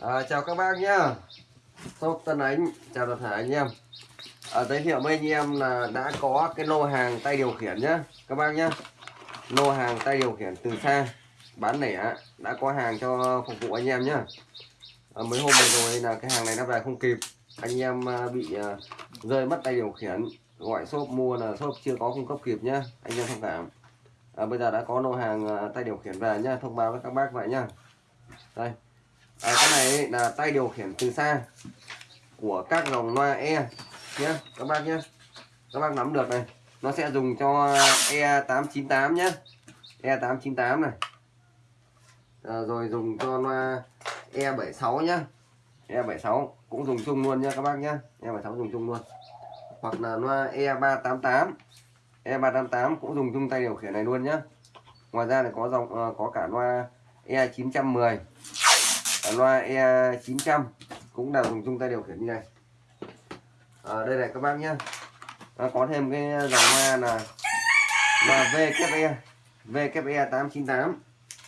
À, chào các bác nhá. Shop Tân Ánh chào toàn thể anh em. À, giới thiệu với anh em là đã có cái lô hàng tay điều khiển nhá các bác nhá. Lô hàng tay điều khiển từ xa bán lẻ đã có hàng cho phục vụ anh em nhá. À, mấy hôm vừa rồi là cái hàng này nó về không kịp anh em à, bị à, rơi mất tay điều khiển. Gọi shop mua là shop chưa có cung cấp kịp nhá anh em thông cảm. À, bây giờ đã có lô hàng à, tay điều khiển về nhá thông báo với các bác vậy nhá. Đây à, cái này là tay điều khiển từ xa của các dòng loa E nhé các bác nhé các bác nắm được này nó sẽ dùng cho E898 nhé E898 này. À, rồi dùng cho loa E76 nhé E76 cũng dùng chung luôn nhé các bác nhé E76 dùng chung luôn. Hoặc là loa E388 E388 cũng dùng chung tay điều khiển này luôn nhé ngoài ra này có dòng ờ, có cả loa E910 loa E900 cũng là dùng chung tay điều khiển như này. Ở đây này các bác nhé nó có thêm cái dòng loa là loa VKE VKE 898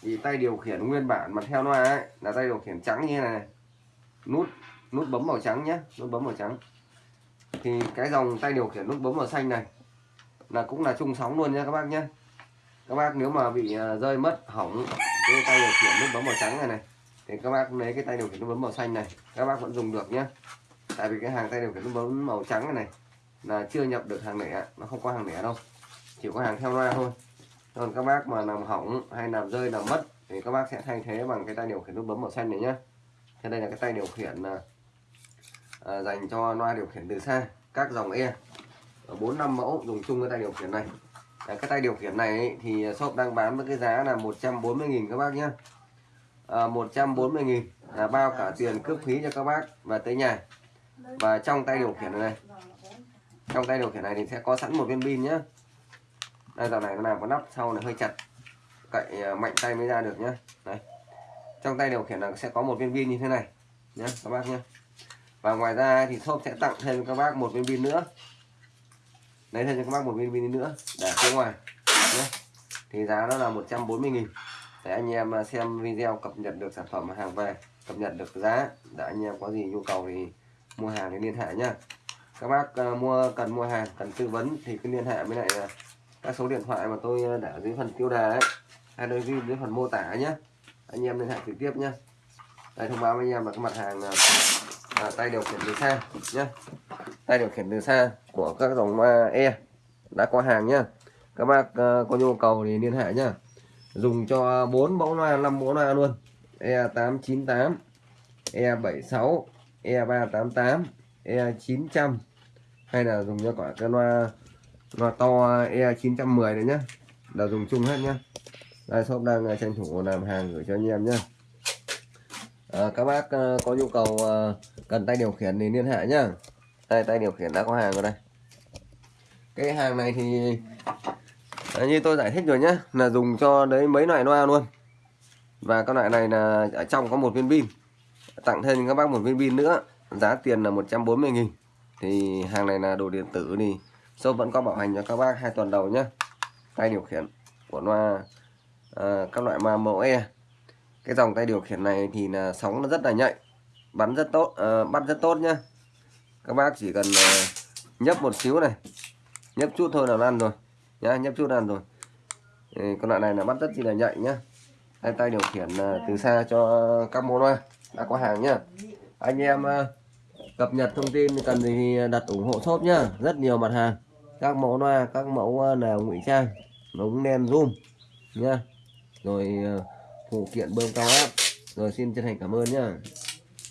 thì tay điều khiển nguyên bản mà theo loa ấy là tay điều khiển trắng như này, nút nút bấm màu trắng nhé nút bấm màu trắng. Thì cái dòng tay điều khiển nút bấm màu xanh này là cũng là chung sóng luôn nha các bác nhé các bác nếu mà bị ờ, rơi mất hỏng cái tay điều khiển nút bấm màu trắng này này thì các bác lấy cái tay điều khiển nút bấm màu xanh này các bác vẫn dùng được nhé tại vì cái hàng tay điều khiển nút bấm màu trắng này này là chưa nhập được hàng lẻ nó không có hàng lẻ đâu. Chỉ có hàng theo loa thôi. Còn các bác mà làm hỏng hay làm rơi làm mất thì các bác sẽ thay thế bằng cái tay điều khiển nút bấm màu xanh này nhé thế đây là cái tay điều khiển à, à, dành cho loa điều khiển từ xa các dòng e. Bốn năm mẫu dùng chung cái tay điều khiển này. À, cái tay điều khiển này ấy, thì shop đang bán với cái giá là 140.000 các bác nhé Ờ, à, 140.000 là bao cả tiền cước phí cho các bác và tới nhà. Và trong tay điều khiển này, trong tay điều khiển này thì sẽ có sẵn một viên pin nhé đây dạo này nó làm có nắp sau này hơi chặt. Cậy ờ, mạnh tay mới ra được nhé đấy trong tay điều khiển là sẽ có một viên pin như thế này nhé các bác nhé và ngoài ra thì shop sẽ tặng thêm cho các bác một viên pin nữa. Lấy thêm cho các bác một viên pin nữa. Để phía ngoài nhé thì giá nó là 140 nghìn để anh em à, xem video cập nhật được sản phẩm hàng về cập nhật được giá để anh em có gì nhu cầu thì mua hàng thì liên hệ nhá. Các bác uh, mua cần mua hàng cần tư vấn thì cứ liên hệ với lại uh, các số điện thoại mà tôi để ở dưới phần tiêu đề ấy hay đôi ghi dưới phần mô tả nhé anh em liên hệ trực tiếp nhé đây thông báo với anh em là cái mặt hàng uh, à, tay điều khiển từ xa nhé tay điều khiển từ xa của các dòng E đã có hàng nhá. Các bác uh, có nhu cầu thì liên hệ nhé dùng cho 4 mẫu loa 5 mẫu loa luôn. E898 E76 E388 E900 hay là dùng cho cả cái loa loa to E910 đấy nhá. Là dùng chung hết nhá. Đây shop đang à, tranh thủ làm hàng gửi cho anh em nhá. À, các bác à, có nhu cầu à, cần tay điều khiển thì liên hệ nhá. Đây tay điều khiển đã có hàng rồi đây. Cái hàng này thì như tôi giải thích rồi nhé, là dùng cho đấy mấy loại loa luôn. Và các loại này là ở trong có một viên pin. Tặng thêm các bác một viên pin nữa giá tiền là 140.000 thì hàng này là đồ điện tử thì shop vẫn có bảo hành cho các bác hai tuần đầu nhé tay điều khiển của loa à, các loại ma mẫu E. Cái dòng tay điều khiển này thì là sóng nó rất là nhạy bắn rất tốt à, bắt rất tốt nhá. Các bác chỉ cần à, nhấp một xíu này nhấp chút thôi là ăn rồi nhá, nhấp chút ăn rồi. Con loại này là bắt rất chi là nhạy nhá. Hai tay điều khiển à, từ xa cho các môn loa đã có hàng nhá. Anh em à, cập nhật thông tin cần gì thì đặt ủng hộ shop nhá. Rất nhiều mặt hàng. Các mẫu loa các mẫu à, là nào ngụy trang. Ống đen zoom nhá. Rồi phụ kiện bơm cao áp. Rồi, xin chân thành cảm ơn nhá.